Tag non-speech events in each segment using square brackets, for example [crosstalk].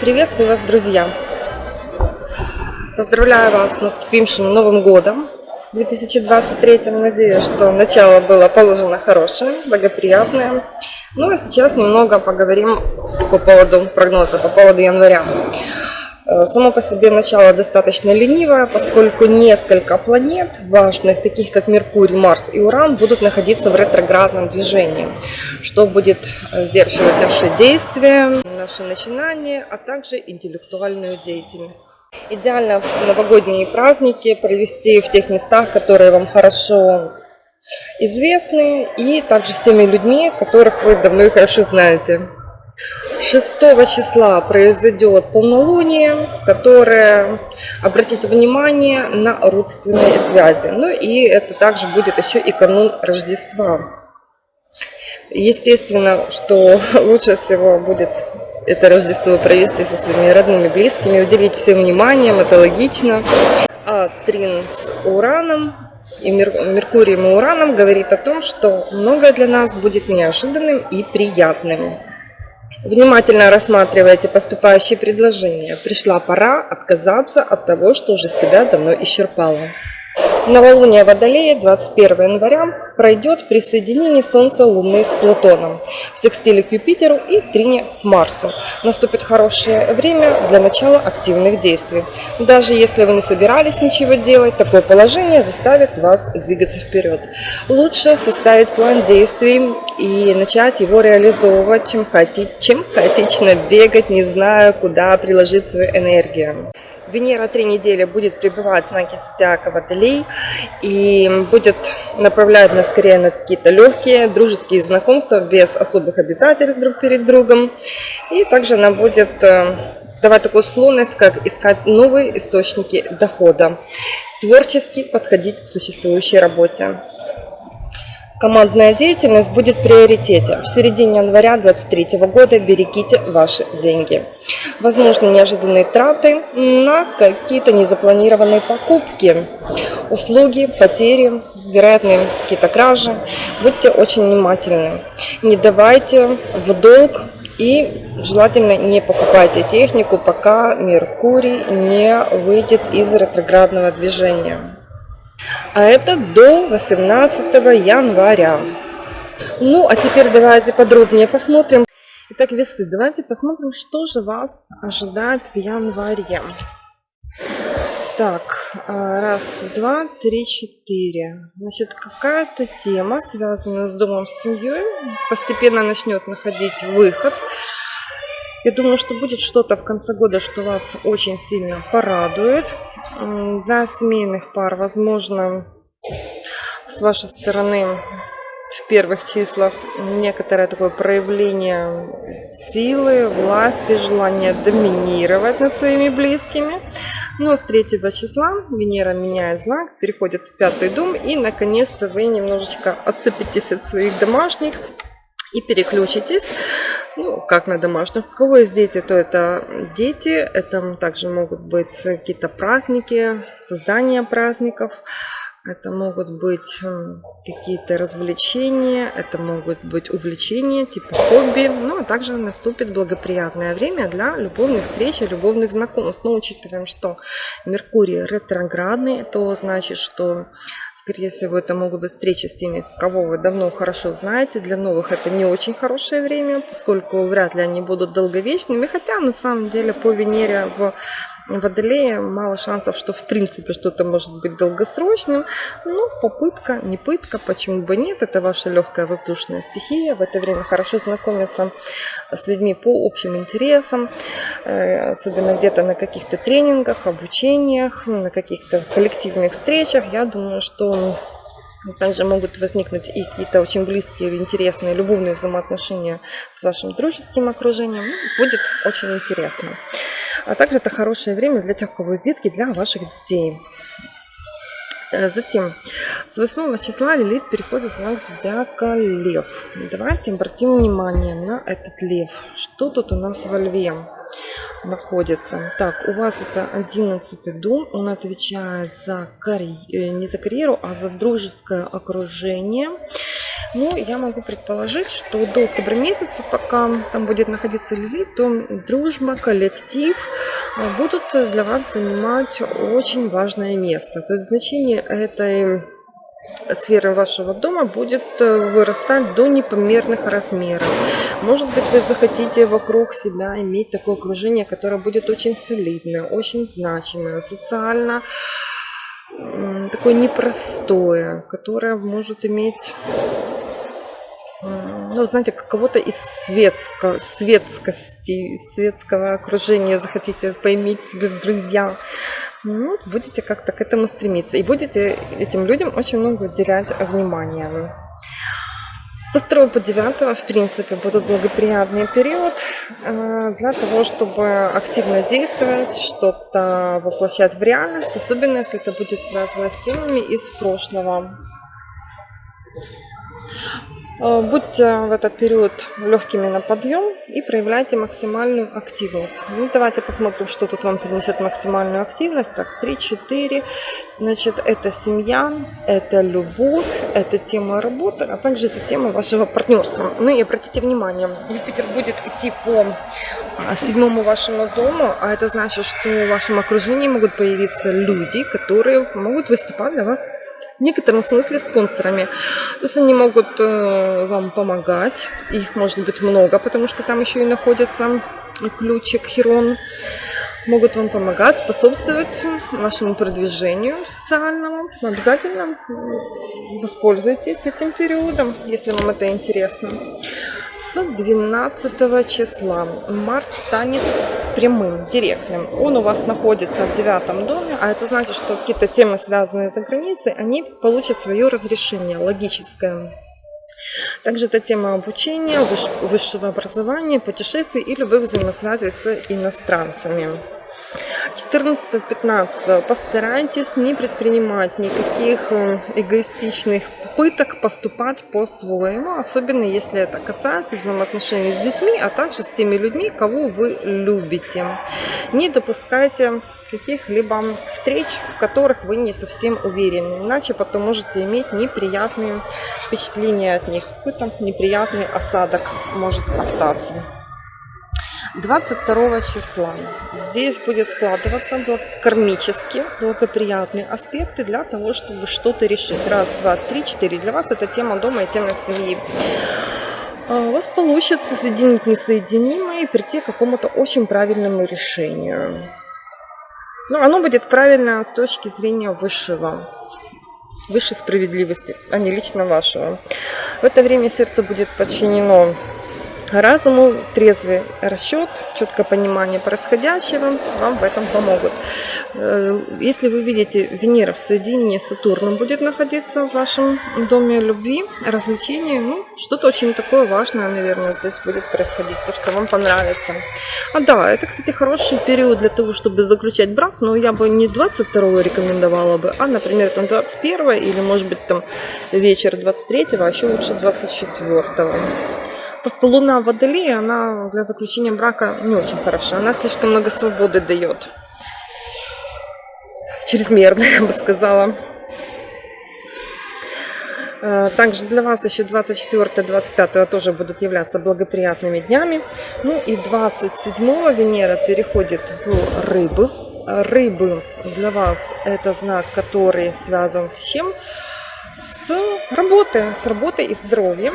Приветствую вас, друзья! Поздравляю вас с наступившим Новым Годом 2023. Надеюсь, что начало было положено хорошее, благоприятное. Ну а сейчас немного поговорим по поводу прогноза, по поводу января. Э, само по себе начало достаточно ленивое, поскольку несколько планет важных, таких как Меркурий, Марс и Уран, будут находиться в ретроградном движении, что будет э, сдерживать наши действия, наши начинания, а также интеллектуальную деятельность. Идеально новогодние праздники провести в тех местах, которые вам хорошо известны, и также с теми людьми, которых вы давно и хорошо знаете. 6 числа произойдет полнолуние, которое обратит внимание на родственные связи. Ну и это также будет еще и канун Рождества. Естественно, что [laughs] лучше всего будет это Рождество провести со своими родными, близкими, уделить всем вниманием, это логично. А Трин с Ураном и Меркурием и Ураном говорит о том, что многое для нас будет неожиданным и приятным. Внимательно рассматривайте поступающие предложения. Пришла пора отказаться от того, что уже себя давно исчерпало. Новолуние Водолея 21 января пройдет при соединении Солнца Луны с Плутоном, в секстиле к Юпитеру и трине к Марсу. Наступит хорошее время для начала активных действий. Даже если вы не собирались ничего делать, такое положение заставит вас двигаться вперед. Лучше составить план действий и начать его реализовывать, чем, хаоти... чем хаотично бегать, не зная, куда приложить свою энергию. Венера три недели будет пребывать в знаке зодиака Водолей и будет направлять нас скорее на какие-то легкие дружеские знакомства без особых обязательств друг перед другом. И также она будет э, давать такую склонность, как искать новые источники дохода, творчески подходить к существующей работе. Командная деятельность будет в приоритете. В середине января 2023 года берегите ваши деньги. Возможно, неожиданные траты на какие-то незапланированные покупки, услуги, потери, вероятные какие-то кражи. Будьте очень внимательны. Не давайте в долг и желательно не покупайте технику, пока Меркурий не выйдет из ретроградного движения а это до 18 января. Ну, а теперь давайте подробнее посмотрим. Итак, весы, давайте посмотрим, что же вас ожидает в январе. Так, а, раз, два, три, четыре. Значит, какая-то тема, связанная с домом, с семьей, постепенно начнет находить выход. Я думаю, что будет что-то в конце года, что вас очень сильно порадует. Для семейных пар, возможно, с вашей стороны в первых числах некоторое такое проявление силы, власти, желание доминировать над своими близкими. Но с 3 числа Венера меняет знак, переходит в пятый дом, и наконец-то вы немножечко отцепитесь от своих домашних и переключитесь ну, как на домашних. У кого есть дети, то это дети. Это также могут быть какие-то праздники, создание праздников. Это могут быть какие-то развлечения, это могут быть увлечения, типа хобби. Ну, а также наступит благоприятное время для любовных встреч и любовных знакомств. Но учитываем, что Меркурий ретроградный, то значит, что, скорее всего, это могут быть встречи с теми, кого вы давно хорошо знаете. Для новых это не очень хорошее время, поскольку вряд ли они будут долговечными. Хотя, на самом деле, по Венере в Водолее мало шансов, что в принципе что-то может быть долгосрочным. Но попытка, не пытка, почему бы нет. Это ваша легкая воздушная стихия. В это время хорошо знакомиться с людьми по общим интересам. Э, особенно где-то на каких-то тренингах, обучениях, на каких-то коллективных встречах. Я думаю, что также могут возникнуть и какие-то очень близкие интересные любовные взаимоотношения с вашим дружеским окружением. Ну, будет очень интересно. А также это хорошее время для тех, у кого есть детки, для ваших детей. Э, затем, с 8 числа Лилит переходит в знак зодиака Лев. Давайте обратим внимание на этот Лев. Что тут у нас во Льве находится? Так, у вас это 11 дом. Он отвечает за карьеру, э, не за карьеру, а за дружеское окружение. Но я могу предположить, что до октября месяца, пока там будет находиться Лилит, то дружба, коллектив э, будут для вас занимать очень важное место. То есть значение этой сферы вашего дома будет э, вырастать до непомерных размеров. Может быть, вы захотите вокруг себя иметь такое окружение, которое будет очень солидное, очень значимое, социально такое непростое, которое может иметь ну, знаете, кого-то из светско, светскости, светского окружения захотите поиметь себе в друзья, ну, будете как-то к этому стремиться. И будете этим людям очень много уделять внимания. Со 2 по 9, в принципе, будут благоприятный период э, для того, чтобы активно действовать, что-то воплощать в реальность, особенно если это будет связано с темами из прошлого. Э, будьте в этот период легкими на подъем и проявляйте максимальную активность. Ну, давайте посмотрим, что тут вам принесет максимальную активность. Так, 3-4. Значит, это семья, это любовь, это тема работы, а также это тема вашего партнерства. Ну и обратите внимание, Юпитер будет идти по а, седьмому вашему дому, а это значит, что в вашем окружении могут появиться люди, которые могут выступать для вас в некотором смысле спонсорами. То есть они могут э, вам помогать, их может быть много, потому что там еще и находится ключик Херон. Могут вам помогать, способствовать вашему продвижению социальному. Обязательно воспользуйтесь этим периодом, если вам это интересно с 12 числа Марс станет прямым, директным. Он у вас находится в девятом доме, а это значит, что какие-то темы, связанные за границей, они получат свое разрешение логическое. Также это тема обучения, высшего образования, путешествий и любых взаимосвязей с иностранцами. 14-15 постарайтесь не предпринимать никаких э, эгоистичных попыток поступать по-своему, особенно если это касается взаимоотношений с детьми, а также с теми людьми, кого вы любите. Не допускайте каких-либо встреч, в которых вы не совсем уверены, иначе потом можете иметь неприятные впечатления от них, какой-то неприятный осадок может остаться. 22 числа. Здесь будет складываться кармические, благоприятные аспекты для того, чтобы что-то решить. Раз, два, три, четыре. Для вас это тема дома и тема семьи. А, у вас получится соединить несоединимое и прийти к какому-то очень правильному решению. Но ну, оно будет правильно с точки зрения высшего высшей справедливости, а не лично вашего. В это время сердце будет подчинено разуму, трезвый расчет, четкое понимание происходящего вам в этом помогут. Э, если вы видите, Венера в соединении с Сатурном будет находиться в вашем доме любви, развлечений, ну, что-то очень такое важное, наверное, здесь будет происходить, то, что вам понравится. А да, это, кстати, хороший период для того, чтобы заключать брак, но я бы не 22 рекомендовала бы, а, например, там 21 или, может быть, там вечер 23, а еще лучше 24. Просто луна в водолее, она для заключения брака не очень хороша. Она слишком много свободы дает. Чрезмерно, [laughs] я бы сказала. Э, также для вас еще 24-25 тоже будут являться благоприятными днями. Ну и 27 Венера переходит в рыбы. Рыбы для вас это знак, который связан с чем? С работой, с работой и здоровьем.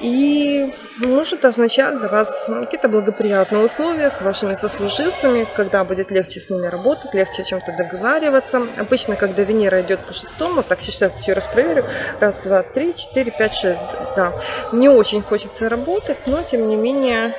И может означать для вас какие-то благоприятные условия с вашими сослуживцами, когда будет легче с ними работать, легче о чем-то договариваться. Обычно, когда Венера идет по шестому, так сейчас еще раз проверю, раз, два, три, четыре, пять, шесть, да, не очень хочется работать, но тем не менее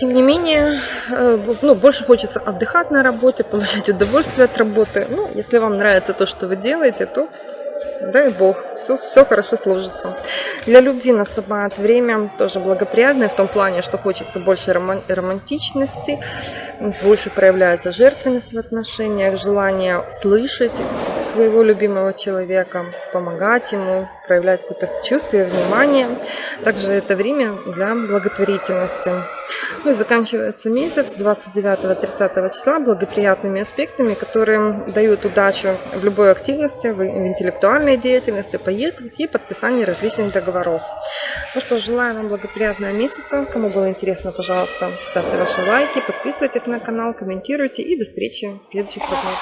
Тем не менее, э, ну, больше хочется отдыхать на работе, получать удовольствие от работы. Ну, если вам нравится то, что вы делаете, то дай бог, все, все хорошо сложится. Для любви наступает время тоже благоприятное в том плане, что хочется больше романтичности, больше проявляется жертвенность в отношениях, желание слышать своего любимого человека, помогать ему, проявлять какое-то сочувствие, внимание. Также это время для благотворительности. Ну и заканчивается месяц 29-30 числа благоприятными аспектами, которые дают удачу в любой активности, в интеллектуальной деятельности, поездках и подписании различных договоров. Ну что, желаю вам благоприятного месяца. Кому было интересно, пожалуйста, ставьте ваши лайки, подписывайтесь на канал, комментируйте и до встречи в следующих прогнозах.